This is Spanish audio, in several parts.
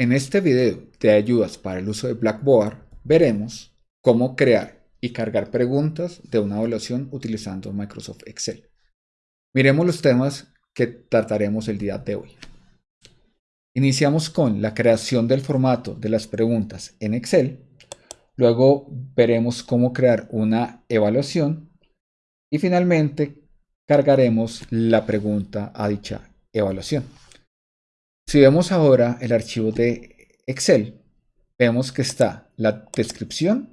En este video de ayudas para el uso de Blackboard veremos cómo crear y cargar preguntas de una evaluación utilizando Microsoft Excel. Miremos los temas que trataremos el día de hoy. Iniciamos con la creación del formato de las preguntas en Excel. Luego veremos cómo crear una evaluación. Y finalmente cargaremos la pregunta a dicha evaluación. Si vemos ahora el archivo de Excel, vemos que está la descripción.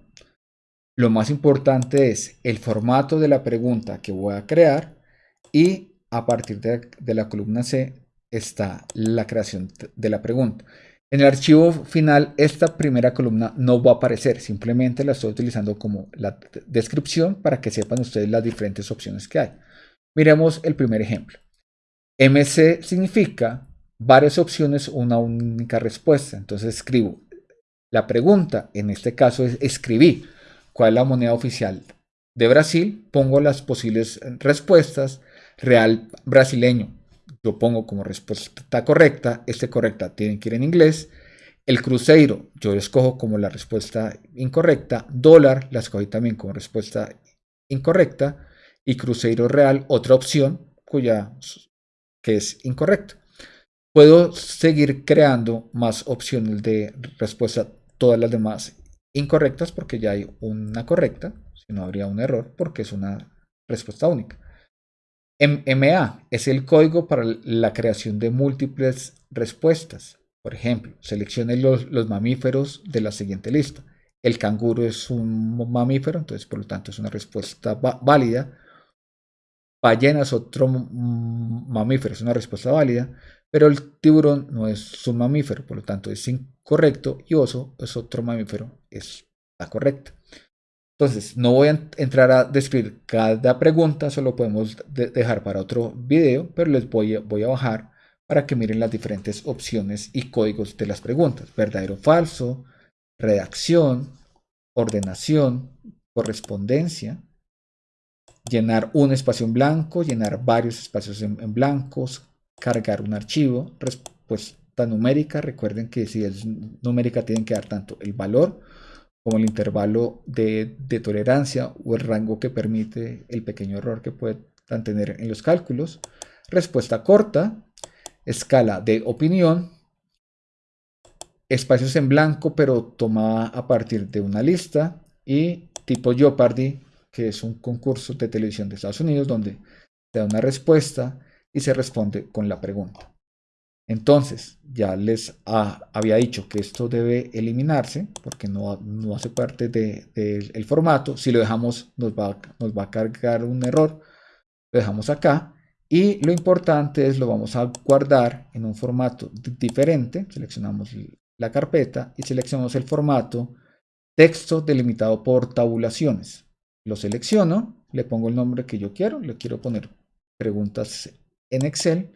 Lo más importante es el formato de la pregunta que voy a crear y a partir de, la columna C está la creación de la pregunta. En el archivo final, esta primera columna no va a aparecer, simplemente la estoy utilizando como la descripción para que sepan ustedes las diferentes opciones que hay. Miremos el primer ejemplo. MC significa varias opciones, una única respuesta. Entonces escribo la pregunta, en este caso es escribí cuál es la moneda oficial de Brasil, pongo las posibles respuestas, real brasileño, yo pongo como respuesta correcta, este correcta tiene que ir en inglés, el cruzeiro, yo escojo como la respuesta incorrecta, dólar, la escogí también como respuesta incorrecta, y cruzeiro real, otra opción cuya que es incorrecta. Puedo seguir creando más opciones de respuesta, todas las demás incorrectas porque ya hay una correcta, si no habría un error porque es una respuesta única. MA es el código para la creación de múltiples respuestas. Por ejemplo, seleccione los, los, mamíferos de la siguiente lista. El canguro es un mamífero, entonces por lo tanto es una respuesta válida. Ballena es otro mamífero, es una respuesta válida pero el tiburón no es un mamífero, por lo tanto es incorrecto y oso es otro mamífero, es la correcta. Entonces, no voy a entrar a describir cada pregunta, solo podemos dejar para otro video, pero les voy a, voy a bajar para que miren las diferentes opciones y códigos de las preguntas. Verdadero o falso, redacción, ordenación, correspondencia, llenar un espacio en blanco, llenar varios espacios en, en blancos, cargar un archivo, respuesta numérica, recuerden que si es numérica tienen que dar tanto el valor como el intervalo de, tolerancia o el rango que permite el pequeño error que puedan tener en los cálculos, respuesta corta, escala de opinión, espacios en blanco pero tomada a partir de una lista y tipo Jeopardy, que es un concurso de televisión de Estados Unidos donde da una respuesta y se responde con la pregunta. Entonces, ya les había dicho que esto debe eliminarse porque no, no hace parte del formato. Si lo dejamos, nos va, nos va a cargar un error. Lo dejamos acá. Y lo importante es lo vamos a guardar en un formato diferente. Seleccionamos la carpeta y seleccionamos el formato texto delimitado por tabulaciones. Lo selecciono, le pongo el nombre que yo quiero. Le quiero poner preguntas en Excel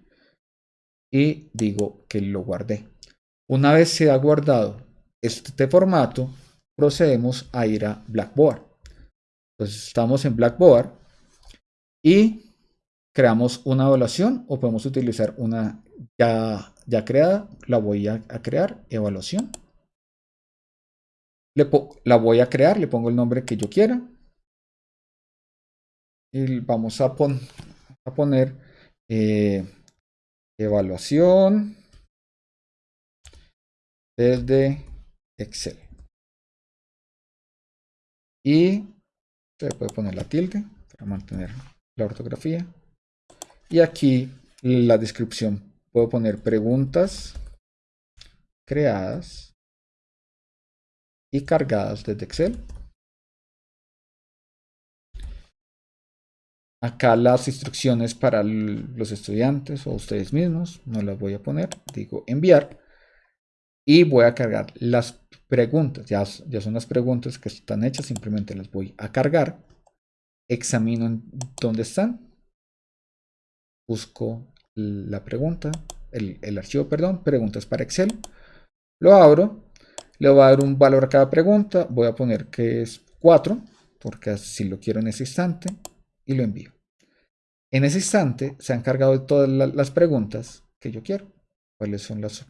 y digo que lo guardé. Una vez se ha guardado este formato, procedemos a ir a Blackboard. Entonces estamos en Blackboard y creamos una evaluación o podemos utilizar una ya, ya creada. La voy a, crear, evaluación. La voy a crear, le pongo el nombre que yo quiera. Y vamos a poner eh, evaluación desde Excel. Y se puede poner la tilde para mantener la ortografía. Y aquí la descripción. Puedo poner preguntas creadas y cargadas desde Excel. Acá las instrucciones para los estudiantes o ustedes mismos, no las voy a poner, digo enviar. Y voy a cargar las preguntas, ya, ya son las preguntas que están hechas, simplemente las voy a cargar. Examino dónde están. Busco la pregunta, el, el archivo, perdón, preguntas para Excel. Lo abro, le voy a dar un valor a cada pregunta, voy a poner que es 4, porque así lo quiero en ese instante y lo envío. En ese instante se han cargado todas las preguntas que yo quiero. ¿Cuáles son las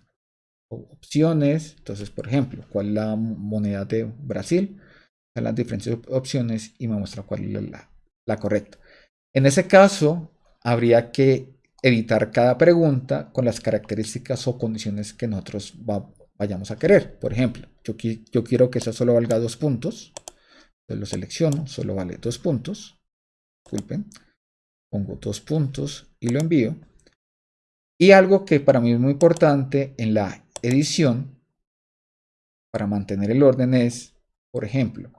opciones. Entonces, por ejemplo, cuál es la moneda de Brasil, las diferentes opciones y me muestra cuál es la, correcta. En ese caso, habría que editar cada pregunta con las características o condiciones que nosotros vayamos a querer. Por ejemplo, yo, yo quiero que esa solo valga dos puntos. Entonces lo selecciono, solo vale dos puntos. Disculpen. Pongo dos puntos y lo envío. Y algo que para mí es muy importante en la edición, para mantener el orden, es, por ejemplo,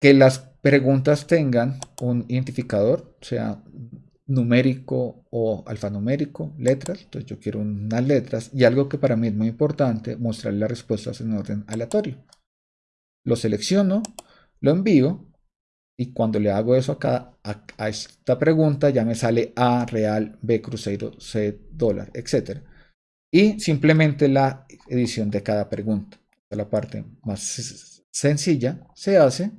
que las preguntas tengan un identificador, sea numérico o alfanumérico, letras. Entonces yo quiero unas letras y algo que para mí es muy importante, mostrar las respuestas en orden aleatorio. Lo selecciono, lo envío y cuando le hago eso acá, a, esta pregunta ya me sale A real, B crucero, C dólar, etc. Y simplemente la edición de cada pregunta. La parte más sencilla se hace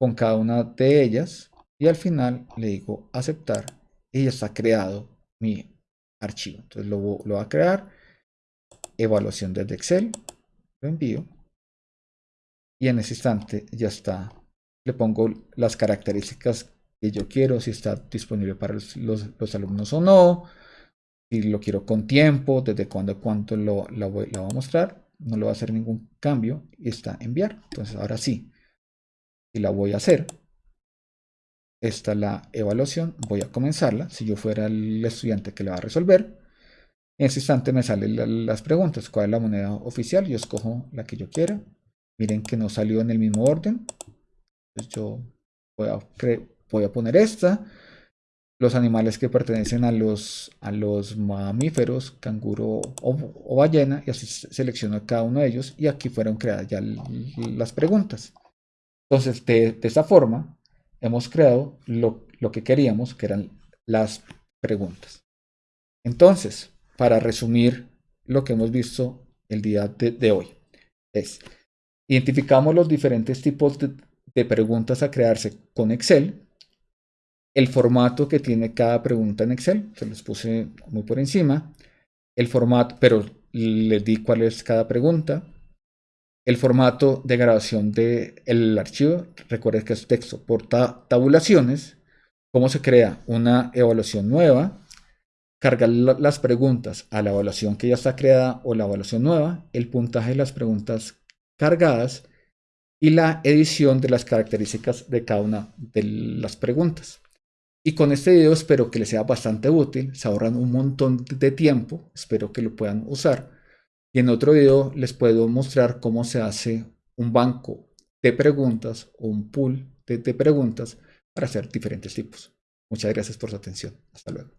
con cada una de ellas y al final le digo aceptar y ya está creado mi archivo. Entonces lo, lo voy a crear, evaluación desde Excel, lo envío y en ese instante ya está. Le pongo las características que yo quiero, si está disponible para los, alumnos o no, si lo quiero con tiempo, desde cuándo a cuánto lo, lo, voy, a mostrar, no le voy a hacer ningún cambio y está enviar. Entonces ahora sí, y la voy a hacer. Esta es la evaluación, voy a comenzarla. Si yo fuera el estudiante que la va a resolver, en ese instante me salen las preguntas. ¿Cuál es la moneda oficial? Yo escojo la que yo quiera. Miren que no salió en el mismo orden. Entonces yo voy a, voy a poner esta. Los animales que pertenecen a los, a los mamíferos, canguro o, ballena, y así selecciono cada uno de ellos. Y aquí fueron creadas ya las preguntas. Entonces, de, esta forma, hemos creado lo, que queríamos, que eran las preguntas. Entonces, para resumir lo que hemos visto el día de, hoy, es identificamos los diferentes tipos de, de, preguntas a crearse con Excel, el formato que tiene cada pregunta en Excel, se los puse muy por encima, el formato, pero les di cuál es cada pregunta, el formato de grabación del archivo, recuerden que es texto por tabulaciones, cómo se crea una evaluación nueva, cargar las preguntas a la evaluación que ya está creada o la evaluación nueva, el puntaje de las preguntas cargadas y la edición de las características de cada una de las preguntas. Y con este video espero que les sea bastante útil, se ahorran un montón de tiempo, espero que lo puedan usar. Y en otro video les puedo mostrar cómo se hace un banco de preguntas o un pool de, de preguntas para hacer diferentes tipos. Muchas gracias por su atención. Hasta luego.